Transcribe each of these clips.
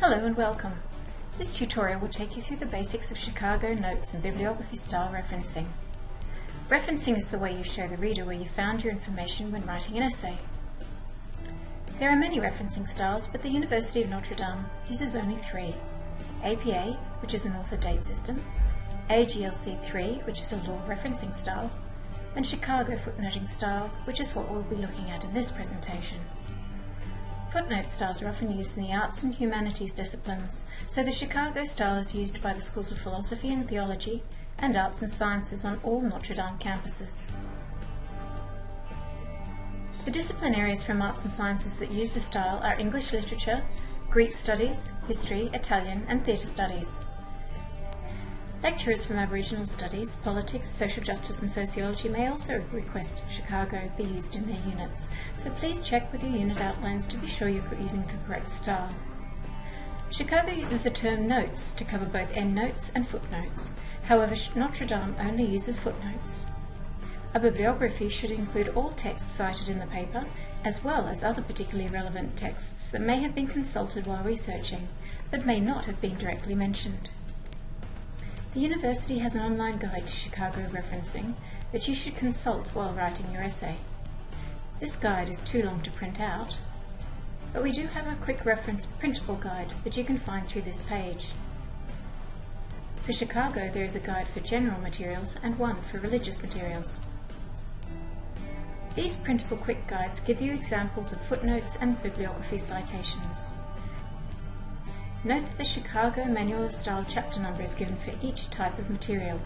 Hello and welcome. This tutorial will take you through the basics of Chicago notes and bibliography style referencing. Referencing is the way you show the reader where you found your information when writing an essay. There are many referencing styles, but the University of Notre Dame uses only three. APA, which is an author date system, AGLC3, which is a law referencing style, and Chicago footnoting style, which is what we'll be looking at in this presentation. Footnote styles are often used in the arts and humanities disciplines, so the Chicago style is used by the schools of philosophy and theology and arts and sciences on all Notre Dame campuses. The discipline areas from arts and sciences that use the style are English literature, Greek studies, history, Italian and theatre studies. Lecturers from Aboriginal studies, politics, social justice and sociology may also request Chicago be used in their units, so please check with your unit outlines to be sure you're using the correct style. Chicago uses the term notes to cover both endnotes and footnotes. However, Notre Dame only uses footnotes. A bibliography should include all texts cited in the paper, as well as other particularly relevant texts that may have been consulted while researching, but may not have been directly mentioned. The university has an online guide to Chicago referencing that you should consult while writing your essay. This guide is too long to print out, but we do have a quick reference printable guide that you can find through this page. For Chicago there is a guide for general materials and one for religious materials. These printable quick guides give you examples of footnotes and bibliography citations. Note that the Chicago Manual of Style chapter number is given for each type of material.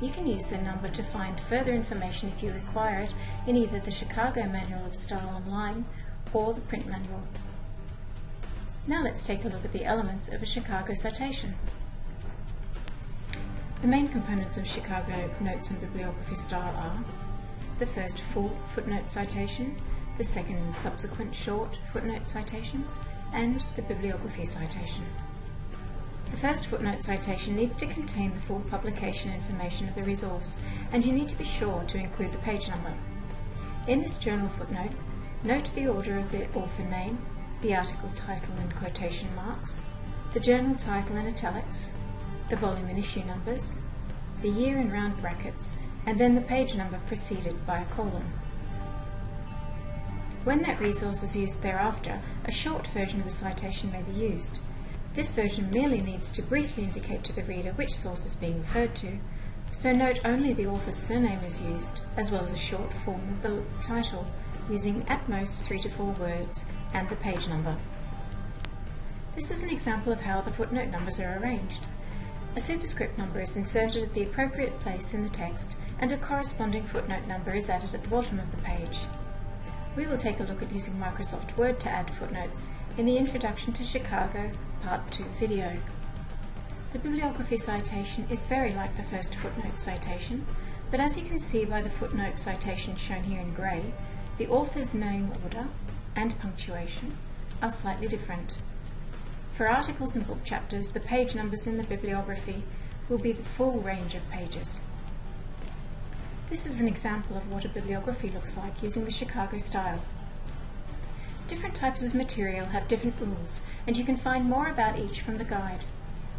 You can use the number to find further information if you require it in either the Chicago Manual of Style online or the print manual. Now let's take a look at the elements of a Chicago citation. The main components of Chicago notes and bibliography style are the first full footnote citation, the second and subsequent short footnote citations, and the bibliography citation. The first footnote citation needs to contain the full publication information of the resource, and you need to be sure to include the page number. In this journal footnote, note the order of the author name, the article title in quotation marks, the journal title in italics, the volume and issue numbers, the year in round brackets, and then the page number preceded by a colon. When that resource is used thereafter, a short version of the citation may be used. This version merely needs to briefly indicate to the reader which source is being referred to, so note only the author's surname is used, as well as a short form of the title, using at most three to four words and the page number. This is an example of how the footnote numbers are arranged. A superscript number is inserted at the appropriate place in the text and a corresponding footnote number is added at the bottom of the page. We will take a look at using Microsoft Word to add footnotes in the Introduction to Chicago Part 2 video. The bibliography citation is very like the first footnote citation, but as you can see by the footnote citation shown here in grey, the author's name order and punctuation are slightly different. For articles and book chapters, the page numbers in the bibliography will be the full range of pages. This is an example of what a bibliography looks like using the Chicago style. Different types of material have different rules, and you can find more about each from the guide.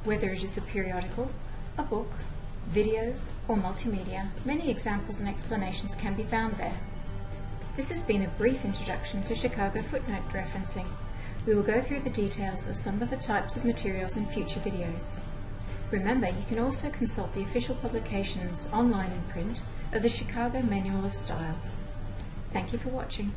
Whether it is a periodical, a book, video, or multimedia, many examples and explanations can be found there. This has been a brief introduction to Chicago footnote referencing. We will go through the details of some of the types of materials in future videos. Remember, you can also consult the official publications, online and print, of the Chicago Manual of Style. Thank you for watching.